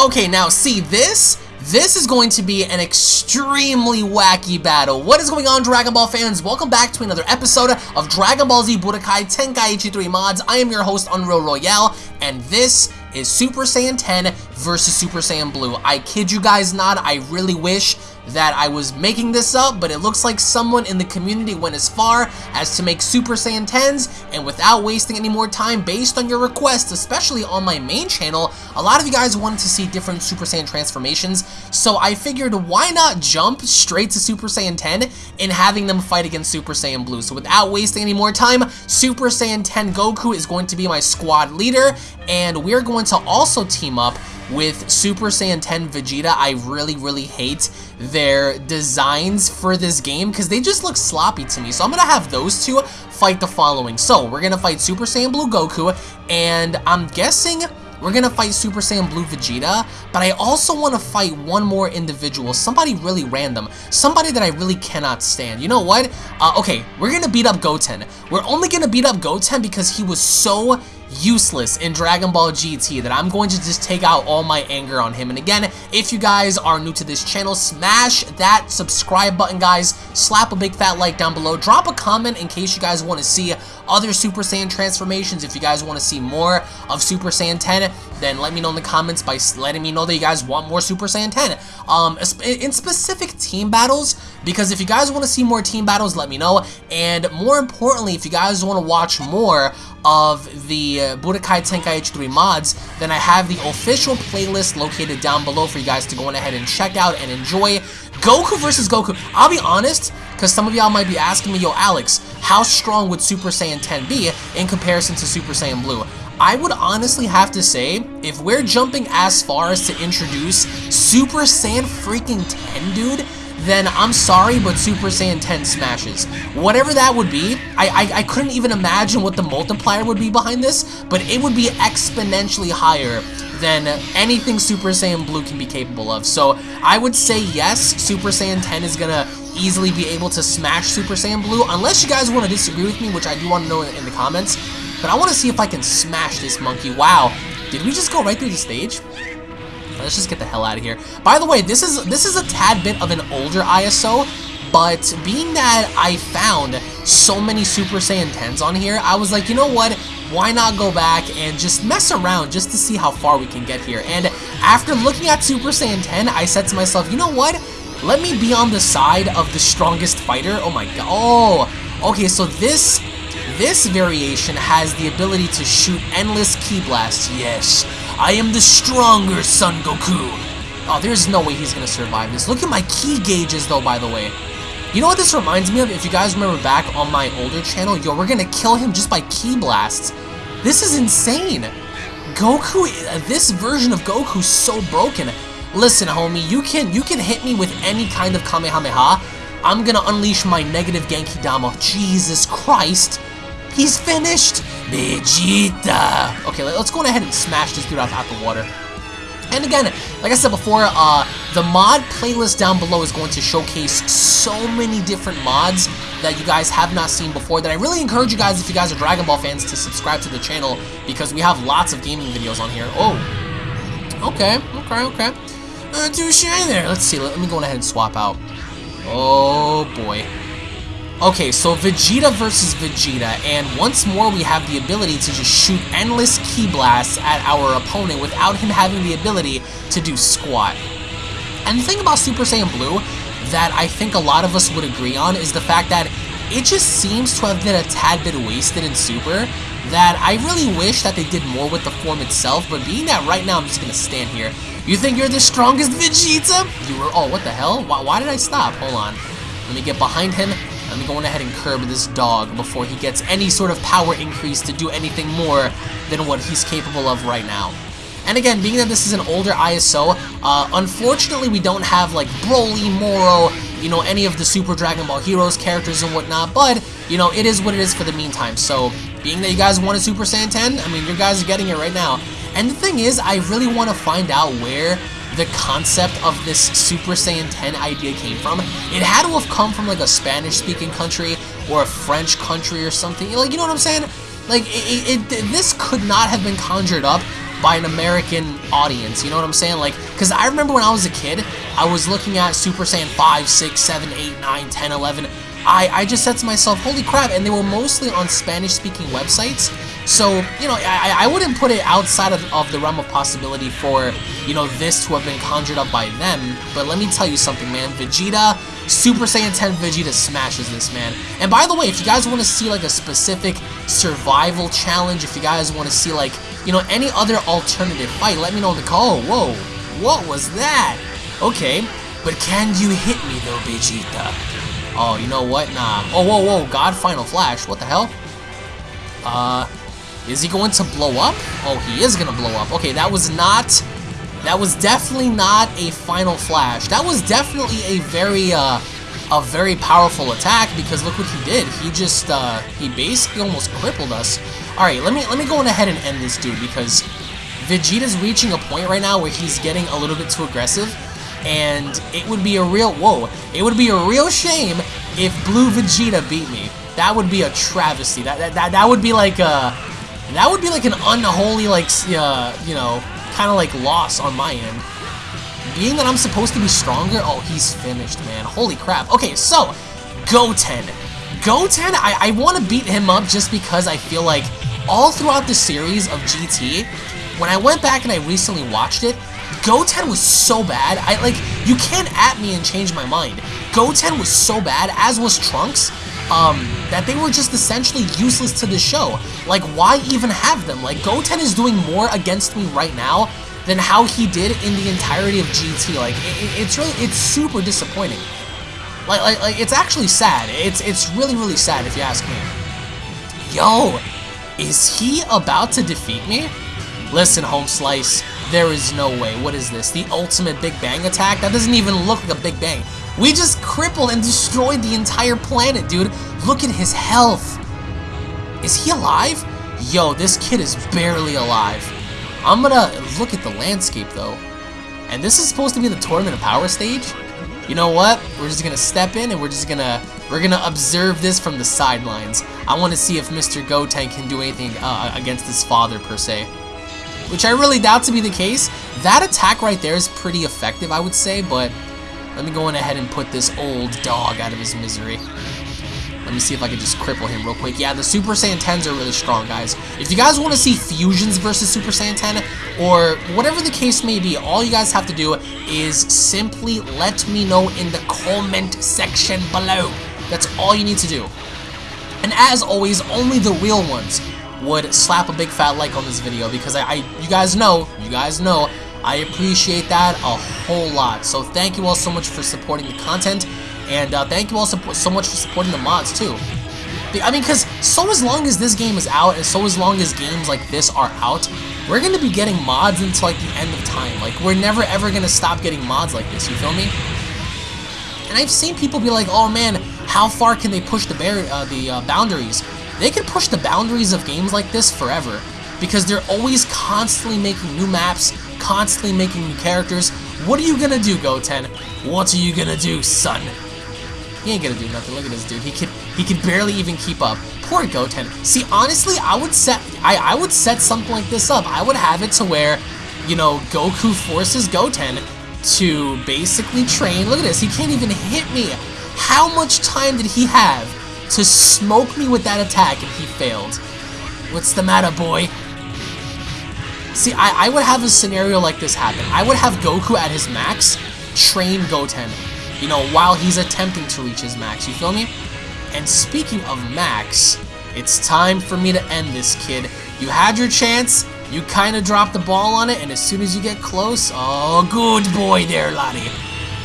Okay, now see this? This is going to be an extremely wacky battle. What is going on, Dragon Ball fans? Welcome back to another episode of Dragon Ball Z Budokai Tenkaichi 3 Mods. I am your host, Unreal Royale, and this is Super Saiyan 10 versus Super Saiyan Blue. I kid you guys not, I really wish that I was making this up, but it looks like someone in the community went as far as to make Super Saiyan 10s, and without wasting any more time, based on your request, especially on my main channel, a lot of you guys wanted to see different Super Saiyan transformations, so I figured why not jump straight to Super Saiyan 10 and having them fight against Super Saiyan Blue. So without wasting any more time, Super Saiyan 10 Goku is going to be my squad leader, and we're going to also team up with Super Saiyan 10 Vegeta. I really, really hate their designs for this game because they just look sloppy to me. So I'm going to have those two fight the following. So we're going to fight Super Saiyan Blue Goku and I'm guessing we're going to fight Super Saiyan Blue Vegeta, but I also want to fight one more individual, somebody really random, somebody that I really cannot stand. You know what? Uh, okay, we're going to beat up Goten. We're only going to beat up Goten because he was so useless in Dragon Ball GT that I'm going to just take out all my anger on him. And again, if you guys are new to this channel, smash that subscribe button, guys. Slap a big fat like down below. Drop a comment in case you guys want to see other Super Saiyan transformations. If you guys want to see more of Super Saiyan 10, then let me know in the comments by letting me know that you guys want more Super Saiyan 10. Um, in specific team battles, because if you guys want to see more team battles, let me know. And more importantly, if you guys want to watch more of the uh, Budokai Tenkaichi 3 mods, then I have the official playlist located down below for you guys to go on ahead and check out and enjoy. Goku versus Goku. I'll be honest, because some of y'all might be asking me, yo, Alex, how strong would Super Saiyan 10 be in comparison to Super Saiyan Blue? I would honestly have to say, if we're jumping as far as to introduce Super Saiyan freaking 10, dude, then I'm sorry, but Super Saiyan 10 smashes. Whatever that would be, I, I, I couldn't even imagine what the multiplier would be behind this, but it would be exponentially higher than anything Super Saiyan Blue can be capable of. So I would say yes, Super Saiyan 10 is gonna easily be able to smash Super Saiyan Blue, unless you guys want to disagree with me, which I do want to know in, in the comments. But I want to see if I can smash this monkey. Wow, did we just go right through the stage? Let's just get the hell out of here. By the way, this is this is a tad bit of an older ISO, but being that I found so many Super Saiyan 10s on here, I was like, you know what? Why not go back and just mess around just to see how far we can get here? And after looking at Super Saiyan 10, I said to myself, you know what? Let me be on the side of the strongest fighter. Oh my god. Oh, okay, so this this variation has the ability to shoot endless ki blasts. Yes, I am the stronger Son Goku. Oh, there's no way he's gonna survive this. Look at my ki gauges though, by the way. You know what this reminds me of? If you guys remember back on my older channel, yo, we're gonna kill him just by ki blasts. This is insane. Goku, this version of Goku's so broken. Listen, homie, you can you can hit me with any kind of Kamehameha. I'm gonna unleash my negative Genki Dama. Jesus Christ. He's finished! Vegeta! Okay, let's go ahead and smash this dude out, out the water. And again, like I said before, uh, the mod playlist down below is going to showcase so many different mods that you guys have not seen before that I really encourage you guys, if you guys are Dragon Ball fans, to subscribe to the channel because we have lots of gaming videos on here. Oh, okay, okay, okay. Uh, too shy there. Let's see, let me go ahead and swap out. Oh, boy. Okay, so Vegeta versus Vegeta, and once more we have the ability to just shoot endless ki blasts at our opponent without him having the ability to do squat. And the thing about Super Saiyan Blue that I think a lot of us would agree on is the fact that it just seems to have been a tad bit wasted in Super, that I really wish that they did more with the form itself, but being that right now I'm just gonna stand here. You think you're the strongest Vegeta? You were- oh, what the hell? Why, why did I stop? Hold on. Let me get behind him, I'm going ahead and curb this dog before he gets any sort of power increase to do anything more than what he's capable of right now. And again, being that this is an older ISO, uh, unfortunately we don't have like Broly, Moro, you know, any of the Super Dragon Ball Heroes characters and whatnot, but, you know, it is what it is for the meantime. So, being that you guys wanted Super Saiyan 10, I mean, you guys are getting it right now. And the thing is, I really want to find out where the concept of this Super Saiyan 10 idea came from. It had to have come from like a Spanish-speaking country or a French country or something. Like, you know what I'm saying? Like, it, it, it, this could not have been conjured up by an American audience. You know what I'm saying? Like, because I remember when I was a kid, I was looking at Super Saiyan 5, 6, 7, 8, 9, 10, 11. I, I just said to myself, holy crap, and they were mostly on Spanish-speaking websites. So, you know, I, I wouldn't put it outside of, of the realm of possibility for, you know, this to have been conjured up by them. But let me tell you something, man. Vegeta, Super Saiyan 10 Vegeta smashes this, man. And by the way, if you guys want to see, like, a specific survival challenge, if you guys want to see, like, you know, any other alternative fight, let me know in the call. Oh, whoa, what was that? Okay, but can you hit me, though, Vegeta? Oh, you know what? Nah. Oh, whoa, whoa, God Final Flash. What the hell? Uh, is he going to blow up? Oh, he is going to blow up. Okay, that was not... That was definitely not a Final Flash. That was definitely a very, uh, a very powerful attack because look what he did. He just, uh, he basically almost crippled us. Alright, let me, let me go on ahead and end this dude because Vegeta's reaching a point right now where he's getting a little bit too aggressive and it would be a real, whoa, it would be a real shame if Blue Vegeta beat me. That would be a travesty. That, that, that, that would be like a, that would be like an unholy, like, uh, you know, kind of like loss on my end. Being that I'm supposed to be stronger, oh, he's finished, man. Holy crap. Okay, so, Goten. Goten, I, I want to beat him up just because I feel like all throughout the series of GT, when I went back and I recently watched it, Goten was so bad, I like, you can't at me and change my mind. Goten was so bad, as was Trunks, um, that they were just essentially useless to the show. Like, why even have them? Like, Goten is doing more against me right now than how he did in the entirety of GT. Like, it, it's really, it's super disappointing. Like, like, like, it's actually sad. It's, it's really, really sad if you ask me. Yo, is he about to defeat me? Listen, Home Slice, there is no way. What is this? The ultimate Big Bang attack? That doesn't even look like a Big Bang. We just crippled and destroyed the entire planet, dude. Look at his health. Is he alive? Yo, this kid is barely alive. I'm gonna look at the landscape, though. And this is supposed to be the Tournament of Power stage? You know what? We're just gonna step in and we're just gonna we're gonna observe this from the sidelines. I want to see if Mr. Goten can do anything uh, against his father per se, which I really doubt to be the case. That attack right there is pretty effective, I would say, but let me go in ahead and put this old dog out of his misery. Let me see if I can just cripple him real quick. Yeah, the Super Saiyan 10s are really strong, guys. If you guys want to see fusions versus Super Saiyan 10, or whatever the case may be, all you guys have to do is simply let me know in the comment section below. That's all you need to do. And as always, only the real ones would slap a big fat like on this video because I, I you guys know, you guys know, I appreciate that a whole lot. So thank you all so much for supporting the content, and uh, thank you all so, much for supporting the mods too. I mean, because so as long as this game is out, and so as long as games like this are out, we're going to be getting mods until like the end of time. Like, we're never ever going to stop getting mods like this, you feel me? And I've seen people be like, oh man, how far can they push the, uh, the uh, boundaries? They can push the boundaries of games like this forever because they're always constantly making new maps, constantly making new characters. What are you gonna do, Goten? What are you gonna do, son? He ain't gonna do nothing. Look at this dude. He can he can barely even keep up. Poor Goten. See, honestly, I would set I, I would set something like this up. I would have it to where, you know, Goku forces Goten to basically train. Look at this. He can't even hit me. How much time did he have to smoke me with that attack and he failed? What's the matter, boy? See, I, I would have a scenario like this happen. I would have Goku at his max train Goten, you know, while he's attempting to reach his max, you feel me? And speaking of max, it's time for me to end this, kid. You had your chance, you kind of dropped the ball on it, and as soon as you get close, oh, good boy there, laddie.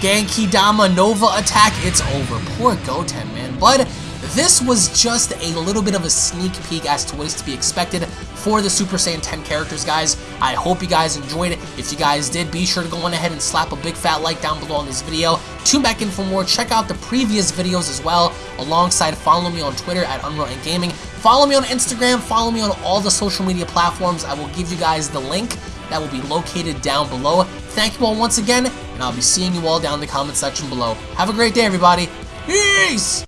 Genki Dama Nova attack, it's over. Poor Goten, man. But this was just a little bit of a sneak peek as to what is to be expected for the Super Saiyan 10 characters, guys. I hope you guys enjoyed it. If you guys did, be sure to go on ahead and slap a big fat like down below on this video. Tune back in for more. Check out the previous videos as well, alongside follow me on Twitter at Unreal and Gaming. Follow me on Instagram. Follow me on all the social media platforms. I will give you guys the link that will be located down below. Thank you all once again, and I'll be seeing you all down in the comment section below. Have a great day, everybody. Peace!